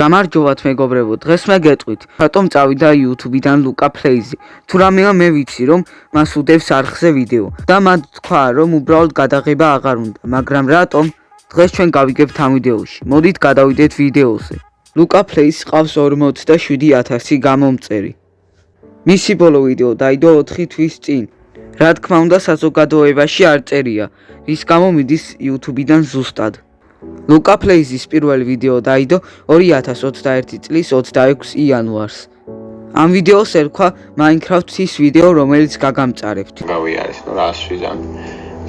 გამარჯობათ მეგობრებო დღეს მე გეტყვით რატომ წავიდა YouTube-დან ლუკა ფლეიზი თუ რამეა მე ვიცი რომ მას უდევს არხზე ვიდეო. და მათ თქვა რომ უბრალოდ გადაღება აღარ უნდა მაგრამ რატომ? დღეს ჩვენ გავიგებთ ამ ვიდეოში. მოდით გადავიდეთ ვიდეოზე. ლუკა ფლეიზს ყავს 47000 გამომწერი. მისი ბოლო ვიდეო დაიდო 4 თვის წინ რა თქმა უნდა საზოგადოებაში არ წერია რის გამო მიდის YouTube-დან ზუსტად ლუკა ფლეიზის პირველი ვიდეო დაიდო 2021 წლის 26 იანვარს. ამ ვიდეოს ერქვა Minecraft-ის ვიდეო, რომელიც გაგამწარებთ. გავიარეს, რა ასვიზან.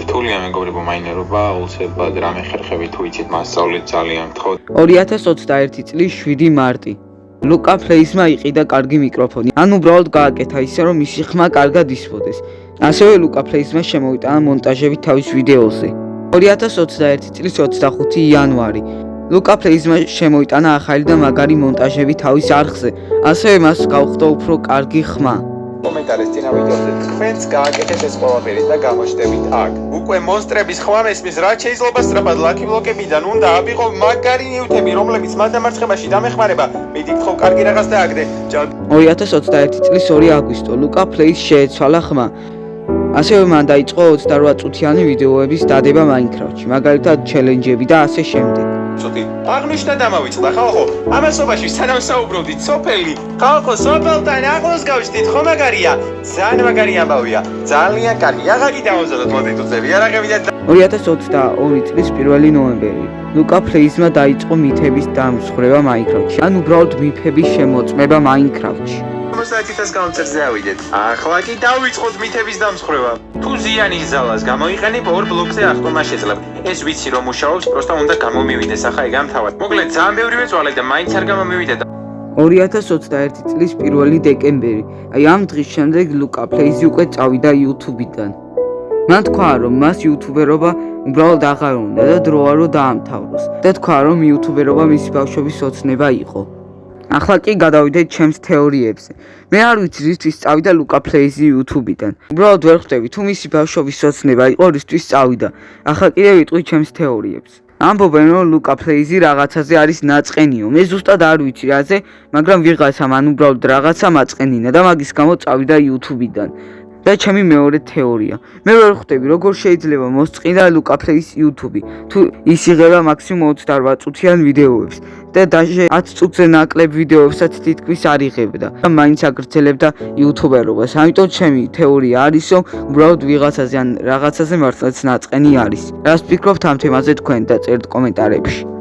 თულია მეგობრებო მაინერობა, უცებად რამე ხერხები თუ იცით მასწავლეთ ძალიან გთხოვთ. 2021 წლის 7 მარტი. ლუკა ფლეიზმა იყიდა კარგი მიკროფონი. ან უბრალოდ გააკეთა ისე რომ მისი ხმა კარგად ისვოდეს. ასევე ლუკა ფლეიზმა შემოიტანა მონტაჟები თავის ვიდეოზე. 2021 წლის 25 იანვარი ლუკა ფლეიზმა შემოიტანა ახალი და მაგარი მონტაჟები თავის არხზე, ასევე მას გავხდა უფრო კარგი ხმა. კომენტარის წინა ვიდეოზე თქვენს გააკეთეთ ეს ყველაფერი და გამოჩნდებით აქ. უკვე მონსტრების ხმა მესმის, რაც შეიძლება სწრაფად ლაკი ბლოკებიდან უნდა აბიღო მაგარი ნიუტები, რომლებიც მათ დამარცხებაში დამეხმარება. მიდი გთხოვ კარგი რაღაც და აგდე. 2021 წლის 2 აგვისტო ლუკა ფლეიზ შეეცვალა ხმა. ასევე მან დაიწყო 28 წუთიანი ვიდეოების დადება Minecraft-ში, მაგალითად ჩელენჯები და ასე შემდეგ. ცოტი აღნიშნა დამავიწყდა ხალხო, ამასობაში სანამ საუბრობდით სოფელი, ხალხო სოფელთან ახლოს გავშთით, ხო მაგარია? ძალიან მაგარი ამბავია. ძალიან კარგი. აღაგი დავაზადოთ მოდი თუცები, არაღები და 2022 წლის 1 ნოემბერი. ლუკა ფლეიზმა დაიწყო მითების დამსხრება Minecraft-ში, ან უბრალოდ მიფების შემოწმება Minecraft-ში. 50000 გამწერზე ავიდეთ. ახლა კი დავიწყოთ მითების დამსხრება. თუ ზიანის ზალას გამოიყენებ ორ ბლოკზე აღტომა შეძლებ. ეს ვიცი რომ მუშაობს, პროსტა უნდა გამომივიდეს ახლა ეგ ამთავად. მოკლედ ძალიან ბევრი მეწვალე და მაინც არ გამომივიდა და 2021 წლის 1 დეკემბერი. აი ამ დღის შემდეგ ლუკა ფლეიზი უკვე წავიდა YouTube-დან. მან თქვა რომ მას YouTuber-ობა უბრალოდ აღარ უნდა და დროა რომ დაამთავროს. და თქვა რომ YouTuber-ობა მისი ბავშვობის ოცნება იყო. ახლა კი გადავიდეთ ჩემს თეორიებზე. მე არ ვიცი რისთვის წავიდა ლუკა ფლეიზი YouTube-დან. უბრალოდ ვერ ხვდები თუ მისი ბავშვობის სოცნება იყო რისთვის წავიდა. ახლა კიდე ვიტყვი ჩემს თეორიებს. ამბობენ რომ ლუკა ფლეიზი რაღაცაზე არის ნაწყენიო. მე ზუსტად არ ვიცი რაზე, მაგრამ ვიღაცა მან უბრალოდ რაღაცა მაწყენინა და მაგის გამო წავიდა YouTube-დან. და ჩემი მეორე თეორია. მე ვერ ხვდები როგორ შეიძლება მოსწყიდა ლუკა ფლეის YouTube თუ ის იღება მაქსიმუმ 28 წუთიან ვიდეოებს და დაჟე 10 წუთზე ნაკლებ ვიდეოებსაც თითქმის არ იღებდა. და მაინც აგრძელებდა YouTuber-ობას. ამიტომ ჩემი თეორია არის რომ უბრალოდ ვიღაცაზე ან რაღაცაზე მართლაც ნაწყენი არის. რას ფიქრობთ ამ თემაზე თქვენ და წერთ კომენტარებში.